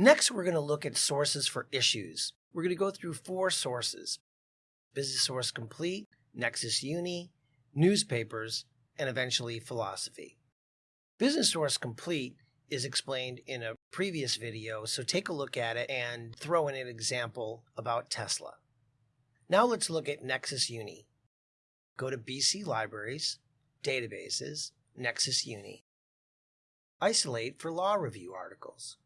Next, we're going to look at sources for issues. We're going to go through four sources. Business Source Complete, Nexis Uni, newspapers, and eventually philosophy. Business Source Complete is explained in a previous video, so take a look at it and throw in an example about Tesla. Now let's look at Nexis Uni. Go to BC Libraries, Databases, Nexis Uni. Isolate for law review articles.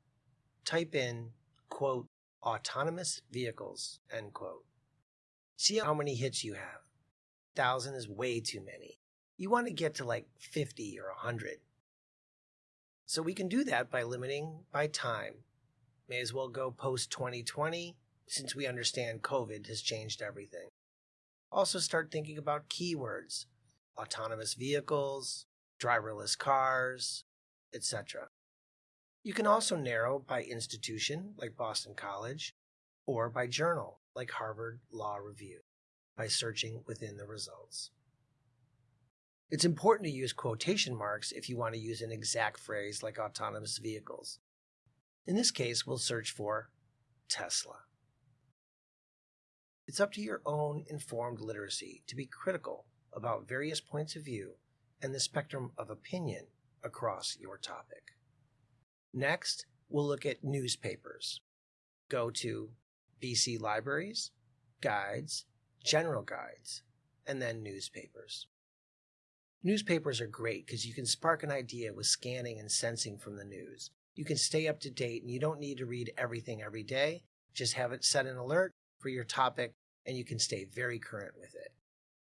Type in, quote, autonomous vehicles, end quote. See how many hits you have. 1,000 is way too many. You want to get to like 50 or 100. So we can do that by limiting by time. May as well go post 2020 since we understand COVID has changed everything. Also start thinking about keywords, autonomous vehicles, driverless cars, etc. You can also narrow by institution, like Boston College, or by journal, like Harvard Law Review, by searching within the results. It's important to use quotation marks if you want to use an exact phrase like autonomous vehicles. In this case, we'll search for Tesla. It's up to your own informed literacy to be critical about various points of view and the spectrum of opinion across your topic. Next, we'll look at newspapers. Go to BC Libraries, Guides, General Guides, and then Newspapers. Newspapers are great because you can spark an idea with scanning and sensing from the news. You can stay up to date and you don't need to read everything every day. Just have it set an alert for your topic and you can stay very current with it.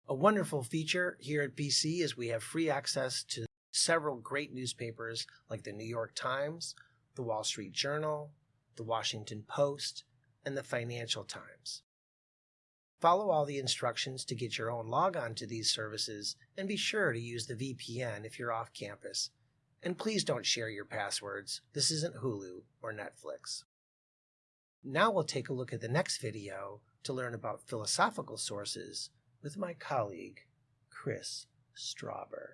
A wonderful feature here at BC is we have free access to several great newspapers like the New York Times, the Wall Street Journal, the Washington Post, and the Financial Times. Follow all the instructions to get your own logon to these services and be sure to use the VPN if you're off campus. And please don't share your passwords. This isn't Hulu or Netflix. Now we'll take a look at the next video to learn about philosophical sources with my colleague, Chris Strauber.